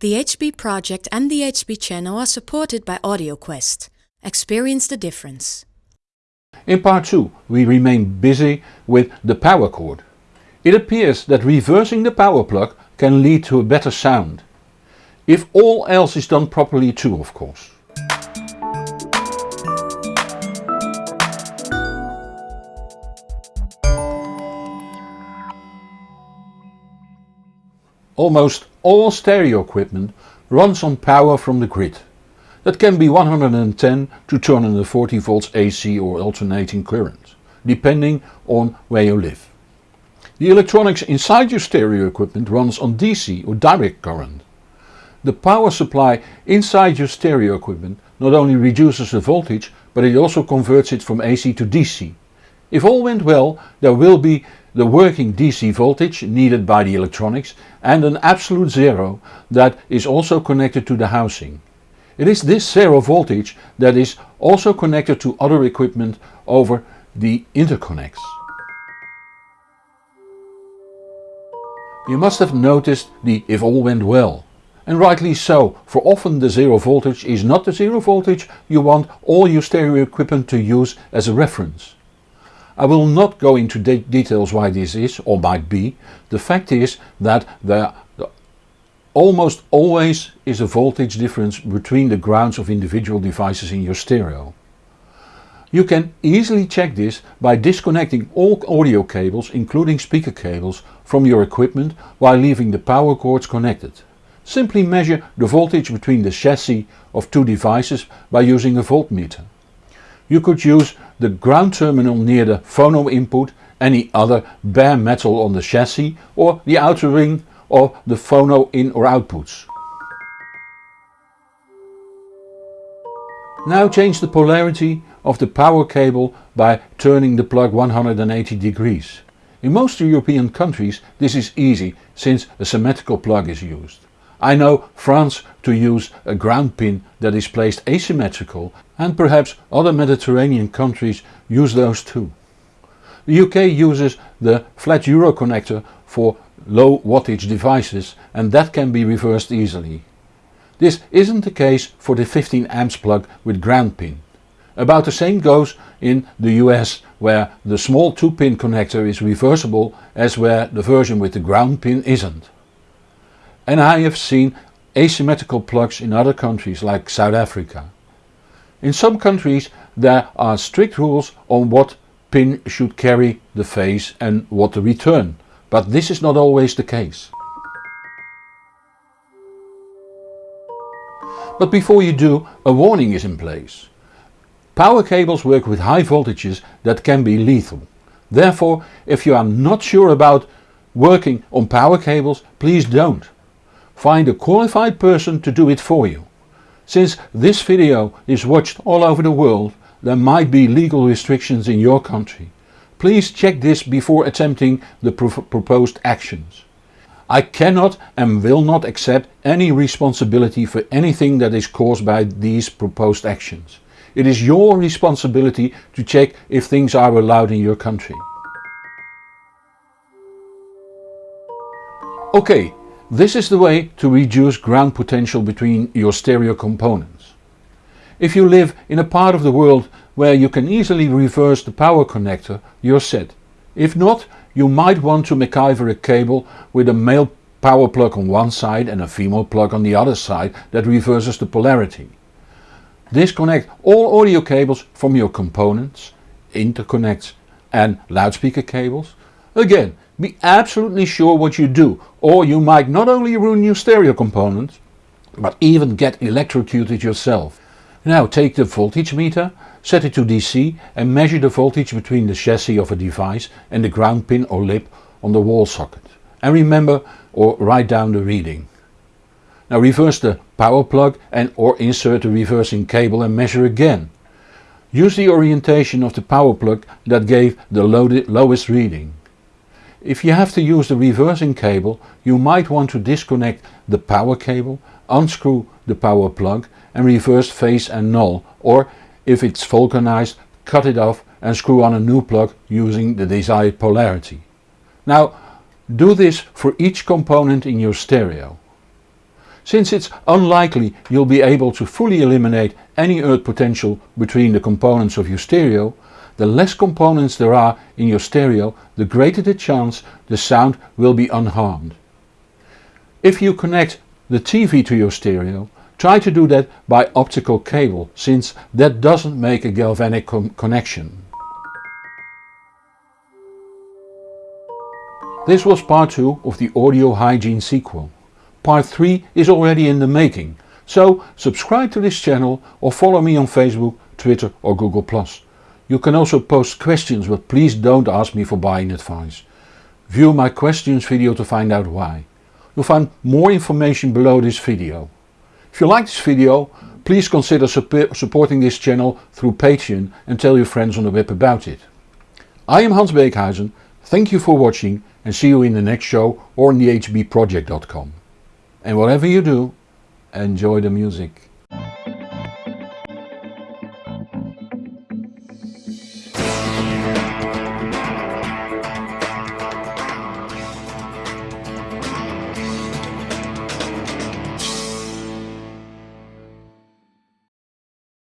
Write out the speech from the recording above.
The HB project and the HB channel are supported by AudioQuest. Experience the difference. In part 2 we remain busy with the power cord. It appears that reversing the power plug can lead to a better sound. If all else is done properly too of course. Almost all stereo equipment runs on power from the grid. That can be 110 to 240 volts AC or alternating current, depending on where you live. The electronics inside your stereo equipment runs on DC or direct current. The power supply inside your stereo equipment not only reduces the voltage but it also converts it from AC to DC. If all went well there will be the working DC voltage needed by the electronics and an absolute zero that is also connected to the housing. It is this zero voltage that is also connected to other equipment over the interconnects. You must have noticed the if all went well. And rightly so, for often the zero voltage is not the zero voltage you want all your stereo equipment to use as a reference. I will not go into de details why this is or might be, the fact is that there almost always is a voltage difference between the grounds of individual devices in your stereo. You can easily check this by disconnecting all audio cables including speaker cables from your equipment while leaving the power cords connected. Simply measure the voltage between the chassis of two devices by using a voltmeter. You could use the ground terminal near the phono input, any other bare metal on the chassis or the outer ring of the phono in or outputs. Now change the polarity of the power cable by turning the plug 180 degrees. In most European countries this is easy since a symmetrical plug is used. I know France to use a ground pin that is placed asymmetrical and perhaps other Mediterranean countries use those too. The UK uses the flat euro connector for low wattage devices and that can be reversed easily. This isn't the case for the 15 amps plug with ground pin. About the same goes in the US where the small 2 pin connector is reversible as where the version with the ground pin isn't and I have seen asymmetrical plugs in other countries like South Africa. In some countries there are strict rules on what pin should carry the phase and what to return, but this is not always the case. But before you do, a warning is in place. Power cables work with high voltages that can be lethal. Therefore, if you are not sure about working on power cables, please don't. Find a qualified person to do it for you. Since this video is watched all over the world, there might be legal restrictions in your country. Please check this before attempting the pro proposed actions. I cannot and will not accept any responsibility for anything that is caused by these proposed actions. It is your responsibility to check if things are allowed in your country. Okay, this is the way to reduce ground potential between your stereo components. If you live in a part of the world where you can easily reverse the power connector, you're set. If not, you might want to MacGyver a cable with a male power plug on one side and a female plug on the other side that reverses the polarity. Disconnect all audio cables from your components, interconnects and loudspeaker cables. Again, be absolutely sure what you do or you might not only ruin your stereo components but even get electrocuted yourself. Now take the voltage meter, set it to DC and measure the voltage between the chassis of a device and the ground pin or lip on the wall socket. And remember or write down the reading. Now reverse the power plug and or insert the reversing cable and measure again. Use the orientation of the power plug that gave the lowest reading. If you have to use the reversing cable you might want to disconnect the power cable, unscrew the power plug and reverse phase and null or if it's vulcanized cut it off and screw on a new plug using the desired polarity. Now do this for each component in your stereo. Since it's unlikely you'll be able to fully eliminate any earth potential between the components of your stereo, the less components there are in your stereo the greater the chance the sound will be unharmed. If you connect the TV to your stereo, try to do that by optical cable since that doesn't make a galvanic connection. This was part 2 of the audio hygiene sequel. Part 3 is already in the making, so subscribe to this channel or follow me on Facebook, Twitter or Google+. You can also post questions but please don't ask me for buying advice. View my questions video to find out why. You'll find more information below this video. If you like this video, please consider supporting this channel through Patreon and tell your friends on the web about it. I am Hans Beekhuyzen, thank you for watching and see you in the next show or on the hbproject.com. And whatever you do, enjoy the music.